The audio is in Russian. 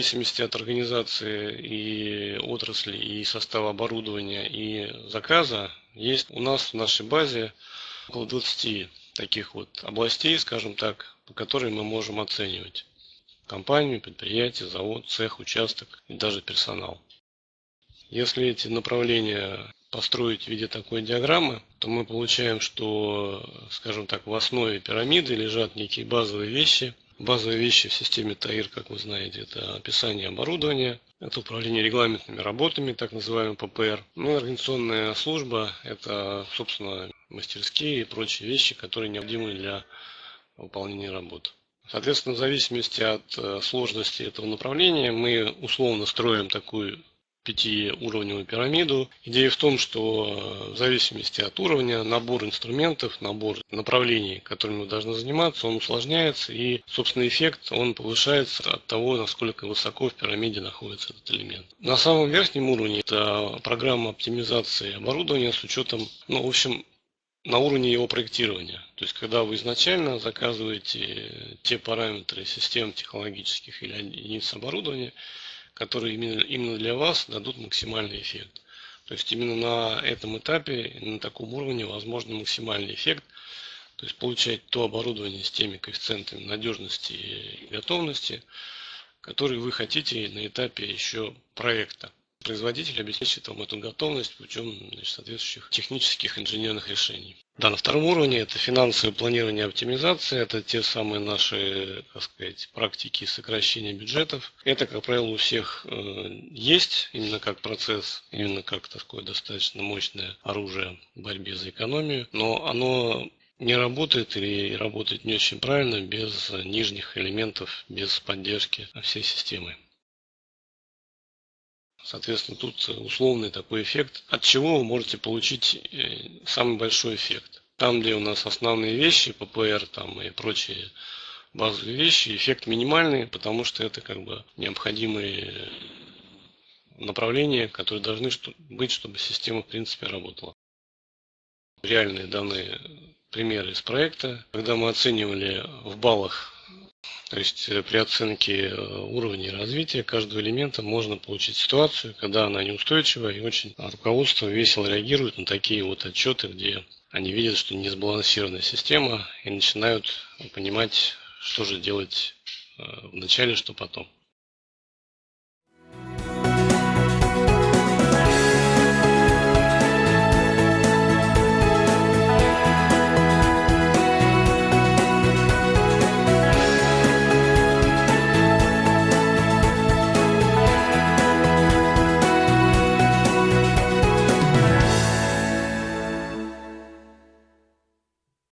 зависимости от организации и отрасли, и состава оборудования, и заказа, есть у нас в нашей базе около 20 таких вот областей, скажем так, по которым мы можем оценивать компанию, предприятие, завод, цех, участок и даже персонал. Если эти направления построить в виде такой диаграммы, то мы получаем, что, скажем так, в основе пирамиды лежат некие базовые вещи. Базовые вещи в системе ТАИР, как вы знаете, это описание оборудования, это управление регламентными работами, так называемый ППР. Ну организационная служба – это, собственно, мастерские и прочие вещи, которые необходимы для выполнения работ. Соответственно, в зависимости от э, сложности этого направления мы условно строим такую пятиуровневую пирамиду. Идея в том, что э, в зависимости от уровня набор инструментов, набор направлений, которыми вы должны заниматься, он усложняется и, собственно, эффект он повышается от того, насколько высоко в пирамиде находится этот элемент. На самом верхнем уровне это программа оптимизации оборудования с учетом, ну, в общем, на уровне его проектирования. То есть, когда вы изначально заказываете те параметры систем технологических или единиц оборудования, которые именно, именно для вас дадут максимальный эффект. То есть именно на этом этапе, на таком уровне возможно максимальный эффект. То есть получать то оборудование с теми коэффициентами надежности и готовности, которые вы хотите на этапе еще проекта. Производитель обеспечит вам эту готовность путем значит, соответствующих технических инженерных решений. Да, на втором уровне это финансовое планирование и оптимизация, это те самые наши, так сказать, практики сокращения бюджетов. Это, как правило, у всех э, есть, именно как процесс, именно как такое достаточно мощное оружие в борьбе за экономию, но оно не работает или работает не очень правильно без нижних элементов, без поддержки всей системы. Соответственно, тут условный такой эффект, от чего вы можете получить э, самый большой эффект. Там, где у нас основные вещи, ППР там и прочие базовые вещи, эффект минимальный, потому что это как бы необходимые направления, которые должны быть, чтобы система в принципе работала. Реальные данные примеры из проекта, когда мы оценивали в баллах то есть э, при оценке э, уровня развития каждого элемента можно получить ситуацию, когда она неустойчива и очень руководство весело реагирует на такие вот отчеты, где они видят, что не сбалансированная система и начинают понимать, что же делать э, в начале, что потом.